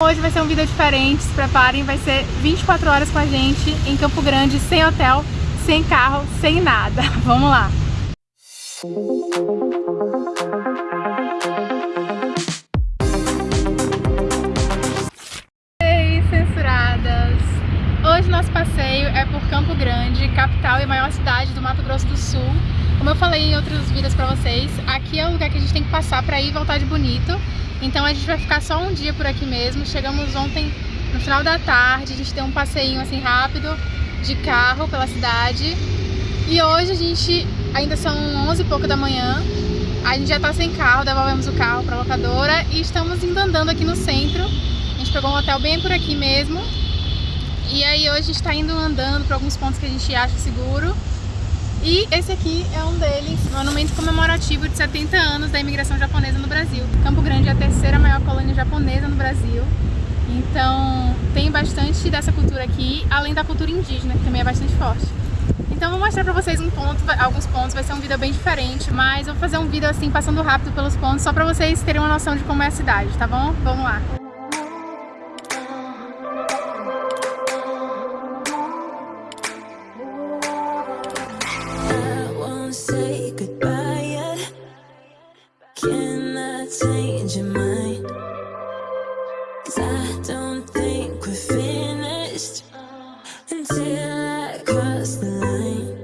Hoje vai ser um vídeo diferente, se preparem, vai ser 24 horas com a gente em Campo Grande, sem hotel, sem carro, sem nada. Vamos lá! Ei, censuradas! Hoje nosso passeio é por Campo Grande, capital e maior cidade do Mato Grosso do Sul. Como eu falei em outros vídeos pra vocês, aqui é o lugar que a gente tem que passar pra ir voltar de bonito. Então a gente vai ficar só um dia por aqui mesmo. Chegamos ontem no final da tarde, a gente deu um passeio assim rápido de carro pela cidade. E hoje a gente, ainda são 11 e pouco da manhã, a gente já tá sem carro, devolvemos o carro pra locadora e estamos indo andando aqui no centro. A gente pegou um hotel bem por aqui mesmo. E aí hoje a gente tá indo andando para alguns pontos que a gente acha seguro. E esse aqui é um deles, monumento comemorativo de 70 anos da imigração japonesa no Brasil. Campo Grande é a terceira maior colônia japonesa no Brasil. Então tem bastante dessa cultura aqui, além da cultura indígena, que também é bastante forte. Então vou mostrar pra vocês um ponto, alguns pontos, vai ser um vídeo bem diferente, mas vou fazer um vídeo assim, passando rápido pelos pontos, só pra vocês terem uma noção de como é a cidade, tá bom? Vamos lá! your mind. Cause I don't think we're finished Until I cross the line.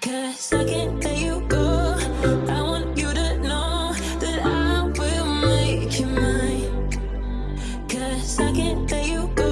Cause I can't let you go. I want you to know that I will make you mine. Cause I can't let you go.